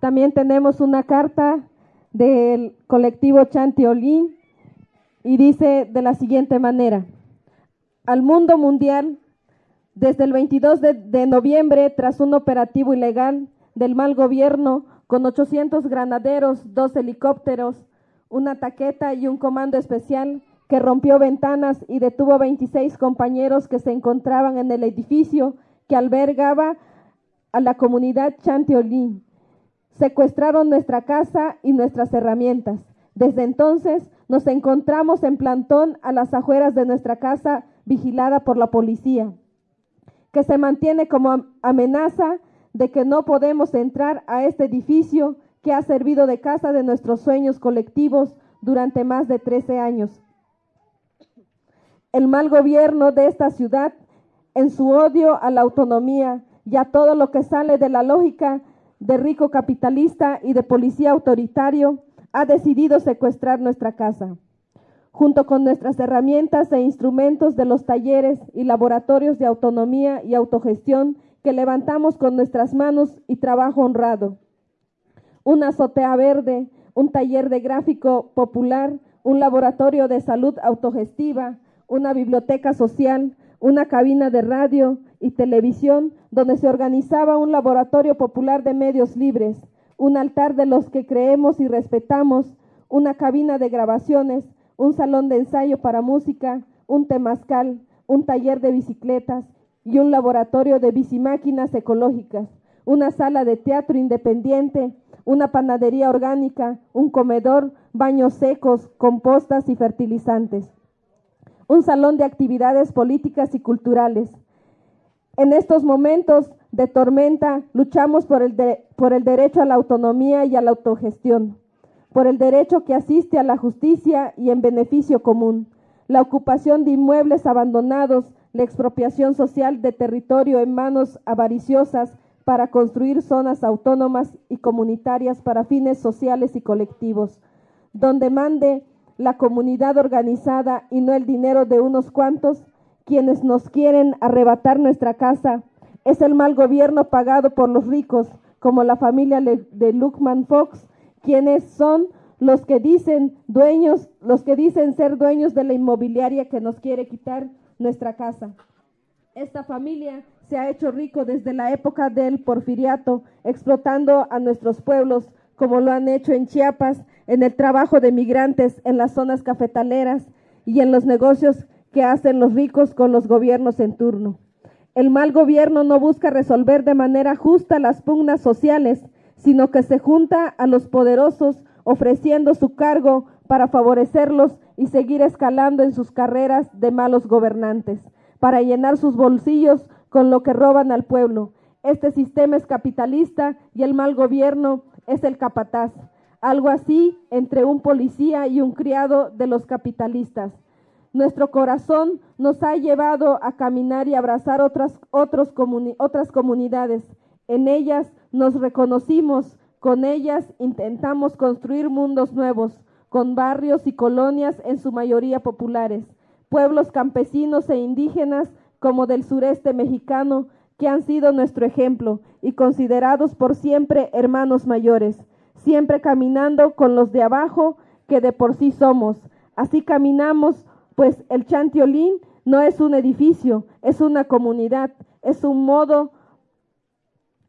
También tenemos una carta del colectivo Chantiolín y dice de la siguiente manera, al mundo mundial, desde el 22 de, noviembre, tras un operativo ilegal del mal gobierno, con 800 granaderos, dos helicópteros, una taqueta y un comando especial que rompió ventanas y detuvo 26 compañeros que se encontraban en el edificio que albergaba a la comunidad Chantiolín. Secuestraron nuestra casa y nuestras herramientas. Desde entonces nos encontramos en plantón a las afueras de nuestra casa vigilada por la policía, que se mantiene como amenaza de que no podemos entrar a este edificio que ha servido de casa de nuestros sueños colectivos durante más de 13 años. El mal gobierno de esta ciudad, en su odio a la autonomía y a todo lo que sale de la lógica de rico capitalista y de policía autoritario, ha decidido secuestrar nuestra casa. Junto con nuestras herramientas e instrumentos de los talleres y laboratorios de autonomía y autogestión que levantamos con nuestras manos y trabajo honrado. Una azotea verde, un taller de gráfico popular, un laboratorio de salud autogestiva, una biblioteca social, una cabina de radio y televisión donde se organizaba un laboratorio popular de medios libres, un altar de los que creemos y respetamos, una cabina de grabaciones, un salón de ensayo para música, un temazcal, un taller de bicicletas y un laboratorio de bicimáquinas ecológicas, una sala de teatro independiente, una panadería orgánica, un comedor, baños secos, compostas y fertilizantes, un salón de actividades políticas y culturales. En estos momentos de tormenta luchamos por el, por el derecho a la autonomía y a la autogestión, por el derecho que asiste a la justicia y en beneficio común, la ocupación de inmuebles abandonados, la expropiación social de territorio en manos avariciosas para construir zonas autónomas y comunitarias para fines sociales y colectivos, donde mande la comunidad organizada y no el dinero de unos cuantos, quienes nos quieren arrebatar nuestra casa, es el mal gobierno pagado por los ricos, como la familia de Luckman Fox, quienes son los que dicen dueños, los que dicen ser dueños de la inmobiliaria que nos quiere quitar nuestra casa. Esta familia se ha hecho rico desde la época del porfiriato, explotando a nuestros pueblos, como lo han hecho en Chiapas, en el trabajo de migrantes en las zonas cafetaleras y en los negocios que hacen los ricos con los gobiernos en turno. El mal gobierno no busca resolver de manera justa las pugnas sociales, sino que se junta a los poderosos ofreciendo su cargo para favorecerlos y seguir escalando en sus carreras de malos gobernantes, para llenar sus bolsillos con lo que roban al pueblo. Este sistema es capitalista y el mal gobierno es el capataz, algo así entre un policía y un criado de los capitalistas. Nuestro corazón nos ha llevado a caminar y abrazar otras, otras comunidades. En ellas nos reconocimos, con ellas intentamos construir mundos nuevos, con barrios y colonias en su mayoría populares, pueblos campesinos e indígenas como del sureste mexicano, que han sido nuestro ejemplo y considerados por siempre hermanos mayores, siempre caminando con los de abajo que de por sí somos. Así caminamos pues el Chantiolín no es un edificio, es una comunidad, es un modo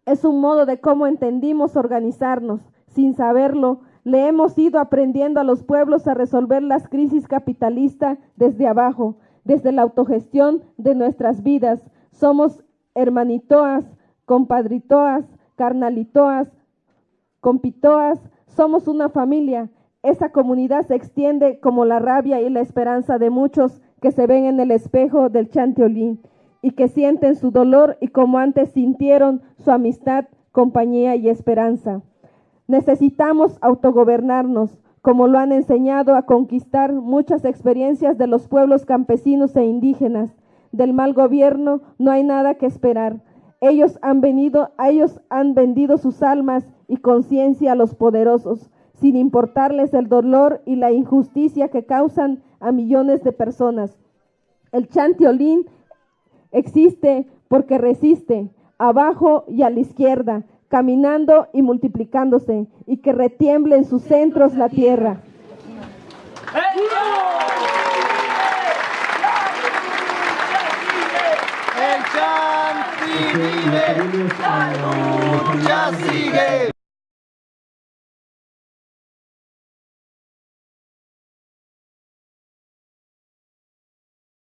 es un modo de cómo entendimos organizarnos. Sin saberlo, le hemos ido aprendiendo a los pueblos a resolver las crisis capitalistas desde abajo, desde la autogestión de nuestras vidas. Somos hermanitoas, compadritoas, carnalitoas, compitoas, somos una familia esa comunidad se extiende como la rabia y la esperanza de muchos que se ven en el espejo del chanteolín y que sienten su dolor y como antes sintieron su amistad, compañía y esperanza. Necesitamos autogobernarnos, como lo han enseñado a conquistar muchas experiencias de los pueblos campesinos e indígenas. Del mal gobierno no hay nada que esperar. Ellos han venido, ellos han vendido sus almas y conciencia a los poderosos sin importarles el dolor y la injusticia que causan a millones de personas. El chantiolín existe porque resiste, abajo y a la izquierda, caminando y multiplicándose, y que retiemble en sus centros la tierra. El vive, la lucha sigue.